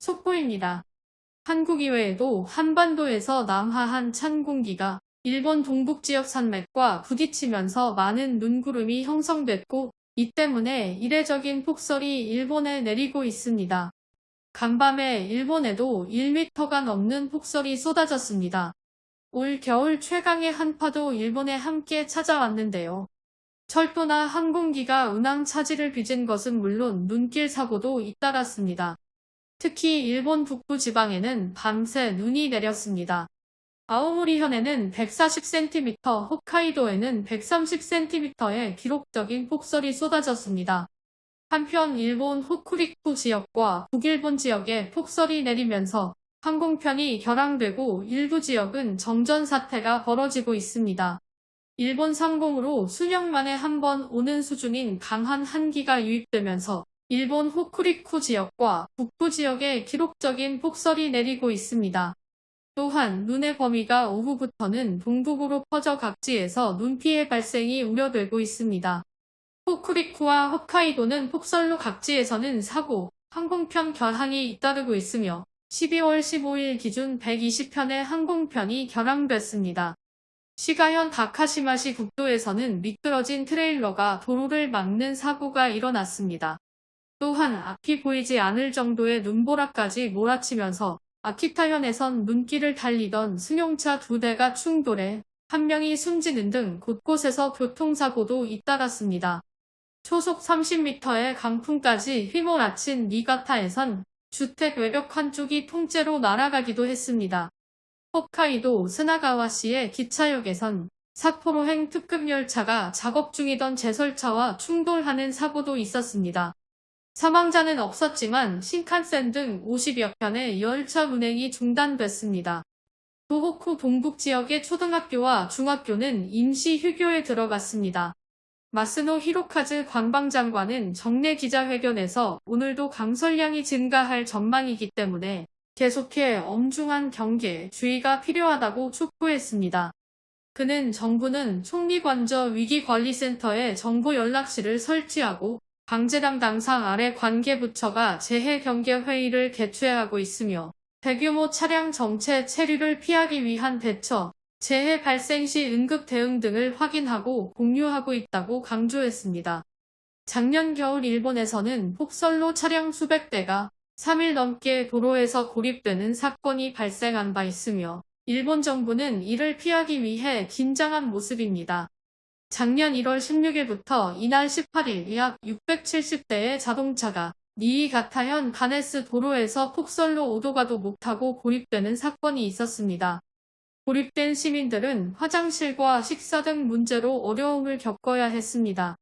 속보입니다. 한국 이외에도 한반도에서 남하한 찬 공기가 일본 동북 지역 산맥과 부딪히면서 많은 눈구름이 형성됐고 이 때문에 이례적인 폭설이 일본에 내리고 있습니다. 간밤에 일본에도 1m가 넘는 폭설이 쏟아졌습니다. 올 겨울 최강의 한파도 일본에 함께 찾아왔는데요. 철도나 항공기가 운항 차질을 빚은 것은 물론 눈길 사고도 잇따랐습니다. 특히 일본 북부 지방에는 밤새 눈이 내렸습니다. 아오모리현에는 140cm, 홋카이도에는 130cm의 기록적인 폭설이 쏟아졌습니다. 한편 일본 호쿠리쿠 지역과 북일본 지역에 폭설이 내리면서 항공편이 결항되고 일부 지역은 정전 사태가 벌어지고 있습니다. 일본 상공으로 수년 만에 한 번 오는 수준인 강한 한기가 유입되면서 일본 호쿠리쿠 지역과 북부 지역에 기록적인 폭설이 내리고 있습니다. 또한 눈의 범위가 오후부터는 동북으로 퍼져 각지에서 눈피해 발생이 우려되고 있습니다. 호쿠리쿠와 홋카이도는 폭설로 각지에서는 사고, 항공편 결항이 잇따르고 있으며 12월 15일 기준 120편의 항공편이 결항됐습니다. 시가현 다카시마시 국도에서는 미끄러진 트레일러가 도로를 막는 사고가 일어났습니다. 또한 앞이 보이지 않을 정도의 눈보라까지 몰아치면서 아키타현에선 눈길을 달리던 승용차 두 대가 충돌해 한 명이 숨지는 등 곳곳에서 교통사고도 잇따랐습니다. 초속 30m의 강풍까지 휘몰아친 니가타에선 주택 외벽 한쪽이 통째로 날아가기도 했습니다. 홋카이도 스나가와시의 기차역에선 사포로행 특급 열차가 작업 중이던 제설차와 충돌하는 사고도 있었습니다. 사망자는 없었지만 신칸센 등 50여 편의 열차 운행이 중단됐습니다. 도호쿠 동북 지역의 초등학교와 중학교는 임시 휴교에 들어갔습니다. 마스노 히로카즈 관방장관은 정례 기자회견에서 오늘도 강설량이 증가할 전망이기 때문에 계속해 엄중한 경계, 주의가 필요하다고 촉구했습니다. 그는 정부는 총리관저 위기관리센터에 정보 연락실을 설치하고 강제당 당상 아래 관계부처가 재해경계회의를 개최하고 있으며 대규모 차량 정체 체류를 피하기 위한 대처, 재해 발생 시 응급 대응 등을 확인하고 공유하고 있다고 강조했습니다. 작년 겨울 일본에서는 폭설로 차량 수백 대가 3일 넘게 도로에서 고립되는 사건이 발생한 바 있으며 일본 정부는 이를 피하기 위해 긴장한 모습입니다. 작년 1월 16일부터 이날 18일 약 670대의 자동차가 니이가타현 가네스 도로에서 폭설로 오도가도 못하고 고립되는 사건이 있었습니다. 고립된 시민들은 화장실과 식사 등 문제로 어려움을 겪어야 했습니다.